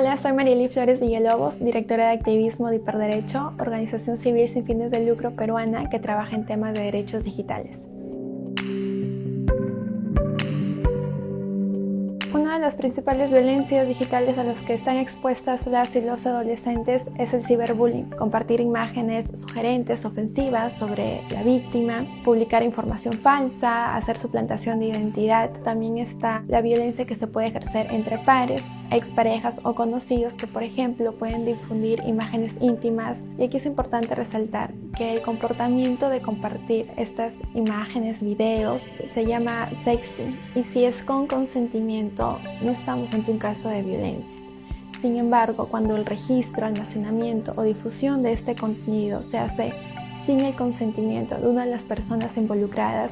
Hola, soy Marieli Flores Villalobos, directora de activismo de Hiperderecho, organización civil sin fines de lucro peruana que trabaja en temas de derechos digitales. Una de las principales violencias digitales a las que están expuestas las y los adolescentes es el ciberbullying. Compartir imágenes sugerentes, ofensivas sobre la víctima, publicar información falsa, hacer suplantación de identidad. También está la violencia que se puede ejercer entre pares, exparejas o conocidos que, por ejemplo, pueden difundir imágenes íntimas. Y aquí es importante resaltar que el comportamiento de compartir estas imágenes, videos, se llama sexting. Y si es con consentimiento, no estamos ante un caso de violencia. Sin embargo, cuando el registro, almacenamiento o difusión de este contenido se hace sin el consentimiento de una de las personas involucradas,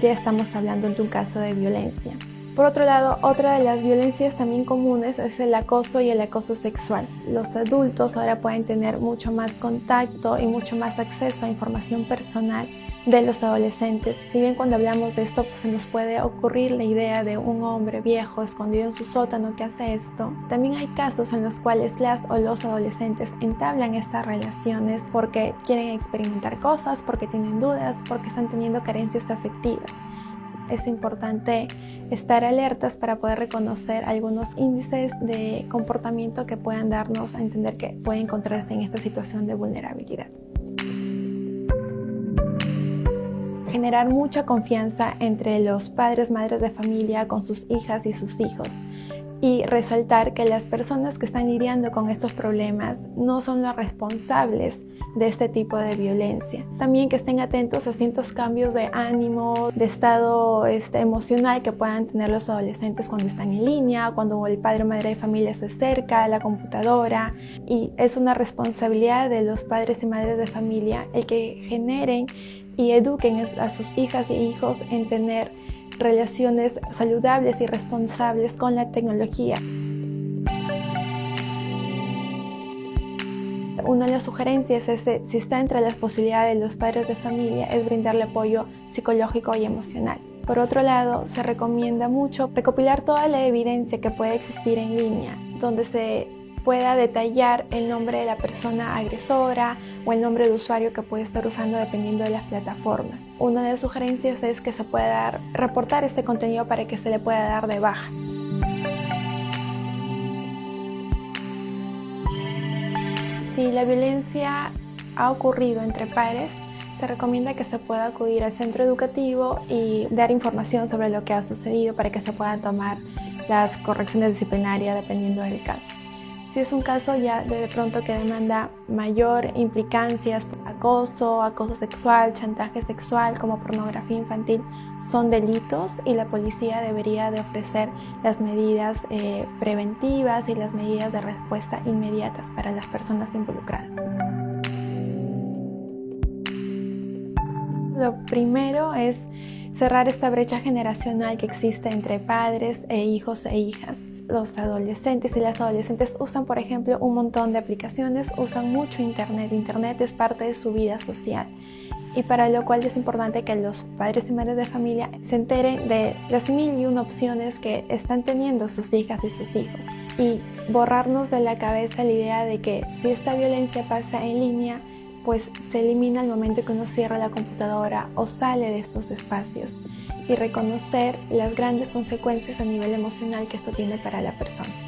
ya estamos hablando de un caso de violencia. Por otro lado, otra de las violencias también comunes es el acoso y el acoso sexual. Los adultos ahora pueden tener mucho más contacto y mucho más acceso a información personal de los adolescentes. Si bien cuando hablamos de esto pues, se nos puede ocurrir la idea de un hombre viejo escondido en su sótano que hace esto, también hay casos en los cuales las o los adolescentes entablan estas relaciones porque quieren experimentar cosas, porque tienen dudas, porque están teniendo carencias afectivas es importante estar alertas para poder reconocer algunos índices de comportamiento que puedan darnos a entender que puede encontrarse en esta situación de vulnerabilidad. Generar mucha confianza entre los padres, madres de familia con sus hijas y sus hijos y resaltar que las personas que están lidiando con estos problemas no son los responsables de este tipo de violencia. También que estén atentos a ciertos cambios de ánimo, de estado este, emocional que puedan tener los adolescentes cuando están en línea, cuando el padre o madre de familia se acerca a la computadora y es una responsabilidad de los padres y madres de familia el que generen y eduquen a sus hijas y hijos en tener relaciones saludables y responsables con la tecnología. Una de las sugerencias es, si está entre las posibilidades de los padres de familia, es brindarle apoyo psicológico y emocional. Por otro lado, se recomienda mucho recopilar toda la evidencia que puede existir en línea, donde se pueda detallar el nombre de la persona agresora o el nombre de usuario que puede estar usando dependiendo de las plataformas. Una de las sugerencias es que se pueda reportar este contenido para que se le pueda dar de baja. Si la violencia ha ocurrido entre pares, se recomienda que se pueda acudir al centro educativo y dar información sobre lo que ha sucedido para que se puedan tomar las correcciones disciplinarias dependiendo del caso. Si es un caso ya de pronto que demanda mayor implicancias, acoso, acoso sexual, chantaje sexual como pornografía infantil son delitos y la policía debería de ofrecer las medidas eh, preventivas y las medidas de respuesta inmediatas para las personas involucradas. Lo primero es cerrar esta brecha generacional que existe entre padres e hijos e hijas los adolescentes y las adolescentes usan, por ejemplo, un montón de aplicaciones, usan mucho Internet. Internet es parte de su vida social y para lo cual es importante que los padres y madres de familia se enteren de las mil y una opciones que están teniendo sus hijas y sus hijos y borrarnos de la cabeza la idea de que si esta violencia pasa en línea, pues se elimina el momento que uno cierra la computadora o sale de estos espacios y reconocer las grandes consecuencias a nivel emocional que esto tiene para la persona.